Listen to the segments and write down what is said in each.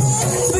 Deus.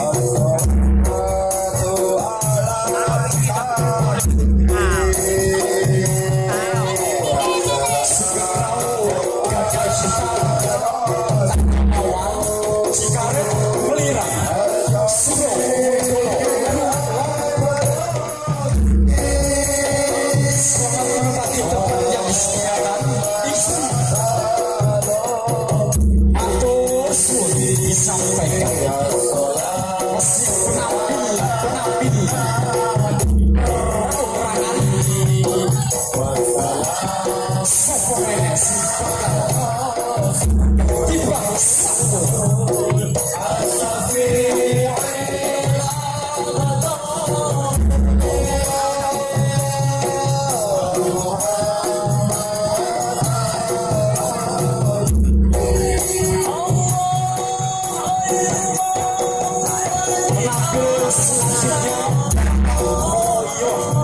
Oh. Oh, yeah.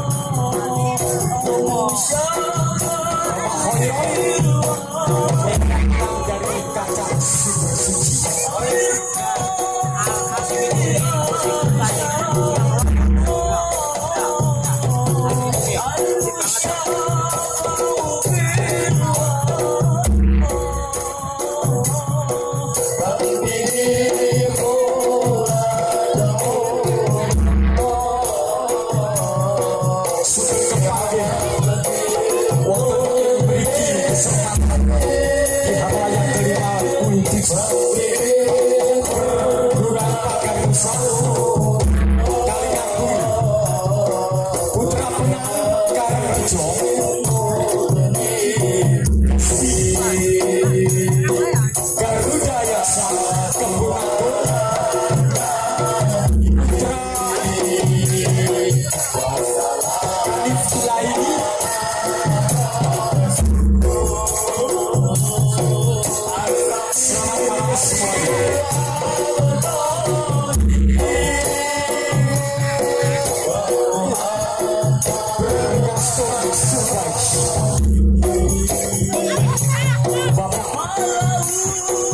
Raul.